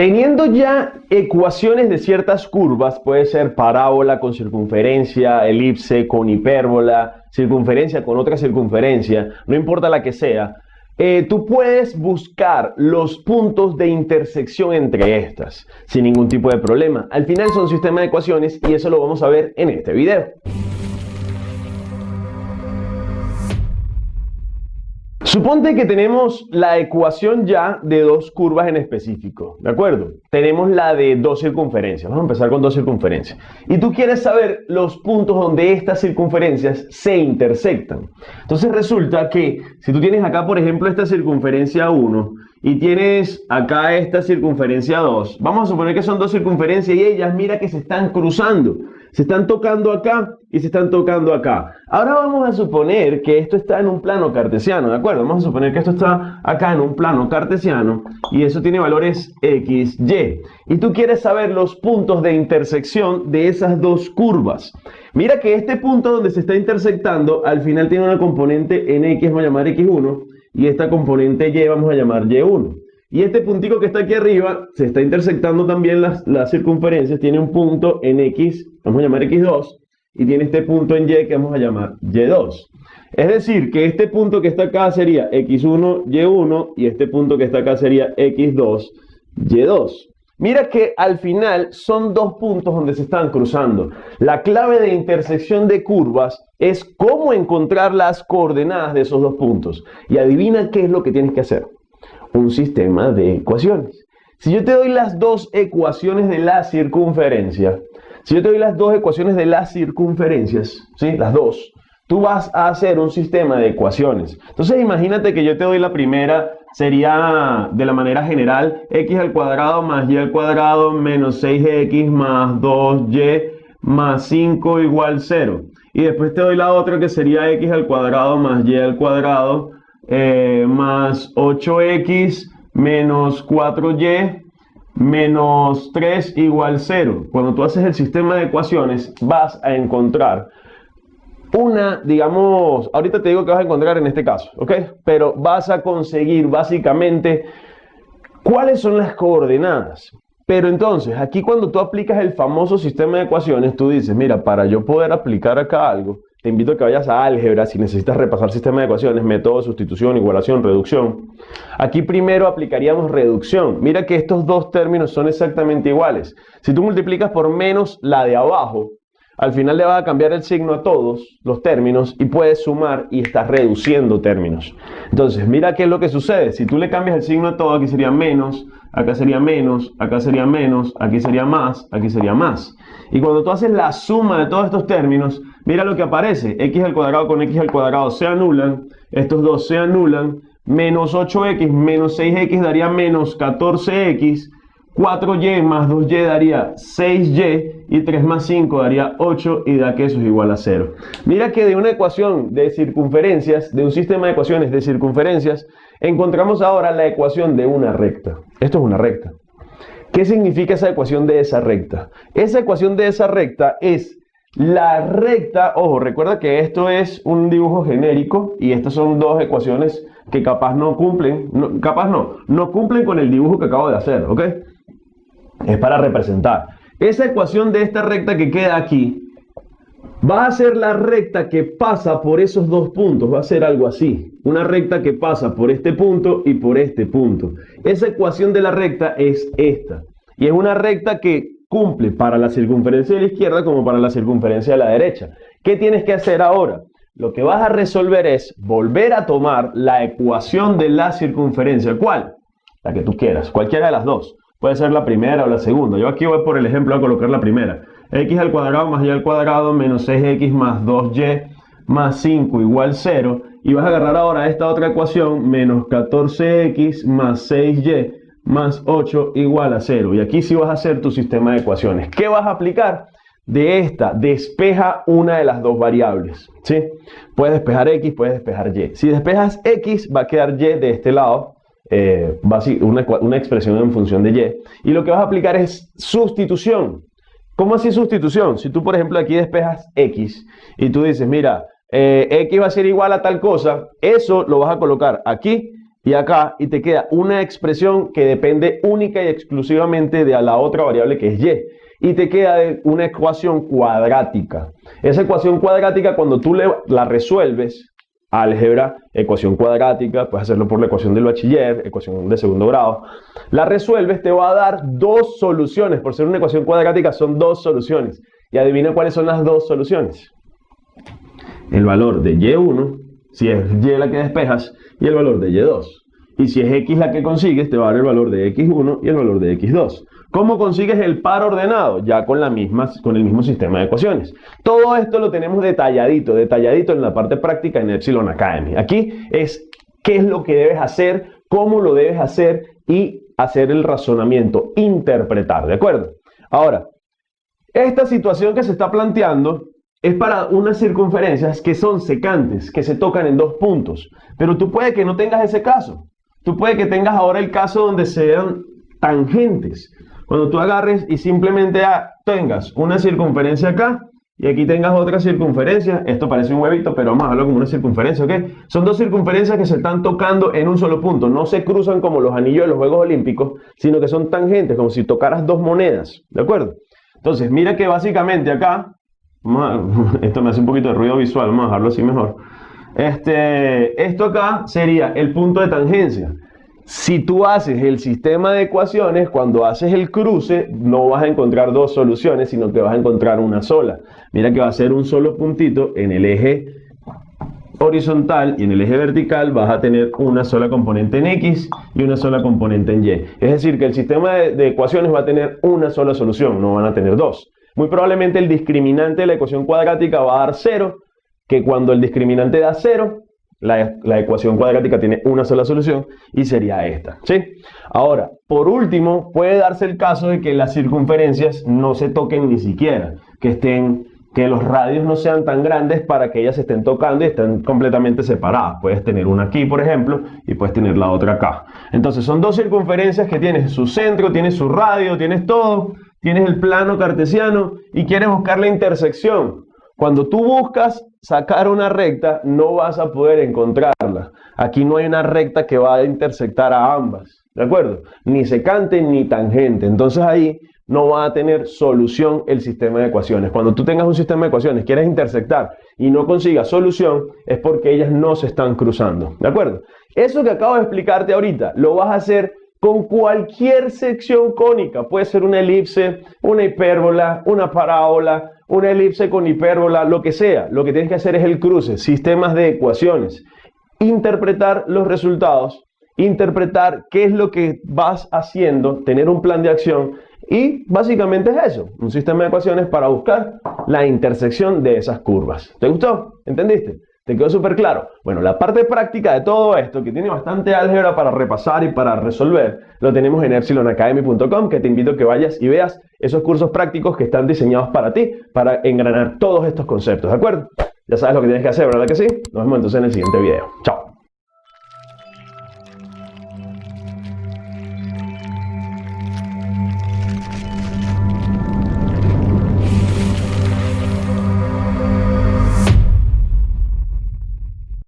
Teniendo ya ecuaciones de ciertas curvas, puede ser parábola con circunferencia, elipse con hipérbola, circunferencia con otra circunferencia, no importa la que sea, eh, tú puedes buscar los puntos de intersección entre estas sin ningún tipo de problema. Al final son sistemas de ecuaciones y eso lo vamos a ver en este video. Suponte que tenemos la ecuación ya de dos curvas en específico, ¿de acuerdo? Tenemos la de dos circunferencias, vamos a empezar con dos circunferencias. Y tú quieres saber los puntos donde estas circunferencias se intersectan. Entonces resulta que si tú tienes acá, por ejemplo, esta circunferencia 1 y tienes acá esta circunferencia 2, vamos a suponer que son dos circunferencias y ellas, mira que se están cruzando. Se están tocando acá y se están tocando acá. Ahora vamos a suponer que esto está en un plano cartesiano, ¿de acuerdo? Vamos a suponer que esto está acá en un plano cartesiano y eso tiene valores x, y. Y tú quieres saber los puntos de intersección de esas dos curvas. Mira que este punto donde se está intersectando al final tiene una componente en x, vamos a llamar x1, y esta componente y vamos a llamar y1. Y este puntico que está aquí arriba se está intersectando también las, circunferencias. Tiene un punto en X, vamos a llamar X2, y tiene este punto en Y que vamos a llamar Y2. Es decir, que este punto que está acá sería X1, Y1, y este punto que está acá sería X2, Y2. Mira que al final son dos puntos donde se están cruzando. La clave de intersección de curvas es cómo encontrar las coordenadas de esos dos puntos. Y adivina qué es lo que tienes que hacer un sistema de ecuaciones. Si yo te doy las dos ecuaciones de la circunferencia, si yo te doy las dos ecuaciones de las circunferencias, ¿sí? las dos, tú vas a hacer un sistema de ecuaciones. Entonces imagínate que yo te doy la primera, sería de la manera general, x al cuadrado más y al cuadrado menos 6x más 2y más 5 igual 0. Y después te doy la otra que sería x al cuadrado más y al cuadrado eh, más 8x menos 4y menos 3 igual 0. Cuando tú haces el sistema de ecuaciones vas a encontrar una, digamos, ahorita te digo que vas a encontrar en este caso, ¿ok? Pero vas a conseguir básicamente cuáles son las coordenadas. Pero entonces, aquí cuando tú aplicas el famoso sistema de ecuaciones, tú dices, mira, para yo poder aplicar acá algo, te invito a que vayas a álgebra si necesitas repasar sistema de ecuaciones, método, sustitución, igualación, reducción. Aquí primero aplicaríamos reducción. Mira que estos dos términos son exactamente iguales. Si tú multiplicas por menos la de abajo, al final le va a cambiar el signo a todos los términos y puedes sumar y estás reduciendo términos. Entonces, mira qué es lo que sucede. Si tú le cambias el signo a todo, aquí sería menos, acá sería menos, acá sería menos, aquí sería más, aquí sería más. Y cuando tú haces la suma de todos estos términos, mira lo que aparece. x al cuadrado con x al cuadrado se anulan, estos dos se anulan, menos 8x menos 6x daría menos 14x, 4y más 2y daría 6y y 3 más 5 daría 8 y da que eso es igual a 0. Mira que de una ecuación de circunferencias, de un sistema de ecuaciones de circunferencias, encontramos ahora la ecuación de una recta. Esto es una recta. ¿Qué significa esa ecuación de esa recta? Esa ecuación de esa recta es la recta, ojo, recuerda que esto es un dibujo genérico y estas son dos ecuaciones que capaz no cumplen, capaz no, no cumplen con el dibujo que acabo de hacer, ¿ok? es para representar. Esa ecuación de esta recta que queda aquí va a ser la recta que pasa por esos dos puntos, va a ser algo así. Una recta que pasa por este punto y por este punto. Esa ecuación de la recta es esta. Y es una recta que cumple para la circunferencia de la izquierda como para la circunferencia de la derecha. ¿Qué tienes que hacer ahora? Lo que vas a resolver es volver a tomar la ecuación de la circunferencia. ¿Cuál? La que tú quieras, cualquiera de las dos. Puede ser la primera o la segunda. Yo aquí voy por el ejemplo a colocar la primera. x al cuadrado más y al cuadrado menos 6x más 2y más 5 igual 0. Y vas a agarrar ahora esta otra ecuación, menos 14x más 6y más 8 igual a 0. Y aquí sí vas a hacer tu sistema de ecuaciones. ¿Qué vas a aplicar? De esta, despeja una de las dos variables. ¿sí? Puedes despejar x, puedes despejar y. Si despejas x, va a quedar y de este lado eh, una, una expresión en función de y. Y lo que vas a aplicar es sustitución. ¿Cómo así sustitución? Si tú, por ejemplo, aquí despejas x y tú dices, mira, eh, x va a ser igual a tal cosa, eso lo vas a colocar aquí y acá y te queda una expresión que depende única y exclusivamente de la otra variable que es y. Y te queda una ecuación cuadrática. Esa ecuación cuadrática cuando tú la resuelves, álgebra, ecuación cuadrática, puedes hacerlo por la ecuación del bachiller, ecuación de segundo grado, la resuelves, te va a dar dos soluciones. Por ser una ecuación cuadrática son dos soluciones. Y adivina cuáles son las dos soluciones. El valor de y1, si es y la que despejas, y el valor de y2. Y si es x la que consigues, te va a dar el valor de x1 y el valor de x2. ¿Cómo consigues el par ordenado? Ya con, la misma, con el mismo sistema de ecuaciones. Todo esto lo tenemos detalladito, detalladito en la parte práctica en Epsilon Academy. Aquí es qué es lo que debes hacer, cómo lo debes hacer y hacer el razonamiento, interpretar, ¿de acuerdo? Ahora, esta situación que se está planteando es para unas circunferencias que son secantes, que se tocan en dos puntos. Pero tú puede que no tengas ese caso. Tú puede que tengas ahora el caso donde sean tangentes. Cuando tú agarres y simplemente tengas una circunferencia acá y aquí tengas otra circunferencia, esto parece un huevito, pero vamos a verlo como una circunferencia, ¿ok? Son dos circunferencias que se están tocando en un solo punto, no se cruzan como los anillos de los Juegos Olímpicos, sino que son tangentes, como si tocaras dos monedas, ¿de acuerdo? Entonces, mira que básicamente acá, esto me hace un poquito de ruido visual, vamos a dejarlo así mejor. Este, esto acá sería el punto de tangencia. Si tú haces el sistema de ecuaciones, cuando haces el cruce, no vas a encontrar dos soluciones, sino que vas a encontrar una sola. Mira que va a ser un solo puntito en el eje horizontal y en el eje vertical vas a tener una sola componente en X y una sola componente en Y. Es decir, que el sistema de, ecuaciones va a tener una sola solución, no van a tener dos. Muy probablemente el discriminante de la ecuación cuadrática va a dar cero, que cuando el discriminante da cero, la, la, ecuación cuadrática tiene una sola solución y sería esta. ¿sí? Ahora, por último, puede darse el caso de que las circunferencias no se toquen ni siquiera, que estén que los radios no sean tan grandes para que ellas estén tocando y estén completamente separadas. Puedes tener una aquí, por ejemplo, y puedes tener la otra acá. Entonces son dos circunferencias que tienes su centro, tienes su radio, tienes todo, tienes el plano cartesiano y quieres buscar la intersección. Cuando tú buscas sacar una recta, no vas a poder encontrarla. Aquí no hay una recta que va a intersectar a ambas. ¿De acuerdo? Ni secante ni tangente. Entonces ahí no va a tener solución el sistema de ecuaciones. Cuando tú tengas un sistema de ecuaciones, quieres intersectar y no consigas solución, es porque ellas no se están cruzando. ¿De acuerdo? Eso que acabo de explicarte ahorita, lo vas a hacer con cualquier sección cónica. Puede ser una elipse, una hipérbola, una parábola, una elipse con hipérbola, lo que sea. Lo que tienes que hacer es el cruce, sistemas de ecuaciones. Interpretar los resultados, interpretar qué es lo que vas haciendo, tener un plan de acción y básicamente es eso, un sistema de ecuaciones para buscar la intersección de esas curvas. ¿Te gustó? ¿Entendiste? ¿Te quedó súper claro? Bueno, la parte práctica de todo esto, que tiene bastante álgebra para repasar y para resolver, lo tenemos en epsilonacademy.com, que te invito a que vayas y veas esos cursos prácticos que están diseñados para ti, para engranar todos estos conceptos, ¿de acuerdo? Ya sabes lo que tienes que hacer, ¿verdad que sí? Nos vemos entonces en el siguiente video. Chao.